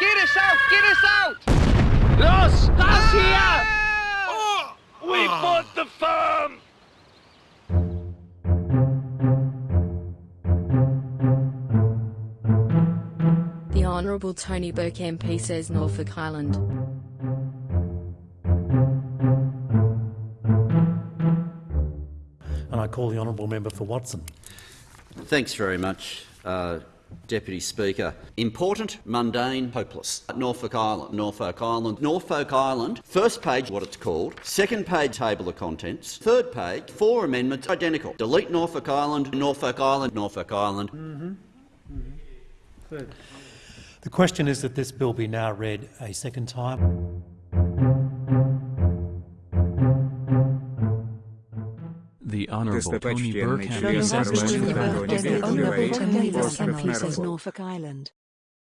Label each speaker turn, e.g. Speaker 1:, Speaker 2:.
Speaker 1: Get us out! Get us out!
Speaker 2: Ross! Ross here!
Speaker 1: Ah!
Speaker 2: We bought the farm!
Speaker 3: The Honourable Tony Burke MP says Norfolk Island.
Speaker 4: And I call the honourable member for Watson.
Speaker 5: Thanks very much, uh, Deputy Speaker. Important, mundane, hopeless. Norfolk Island, Norfolk Island, Norfolk Island. First page, what it's called. Second page, table of contents. Third page, four amendments, identical. Delete Norfolk Island, Norfolk Island, Norfolk Island. Mm-hmm. Mm-hmm.
Speaker 4: The question is that this bill be now read a second time.
Speaker 6: The Honourable Tony Burke has
Speaker 7: accepted
Speaker 8: the Honourable Tony Burke
Speaker 7: MPs
Speaker 8: Norfolk Island.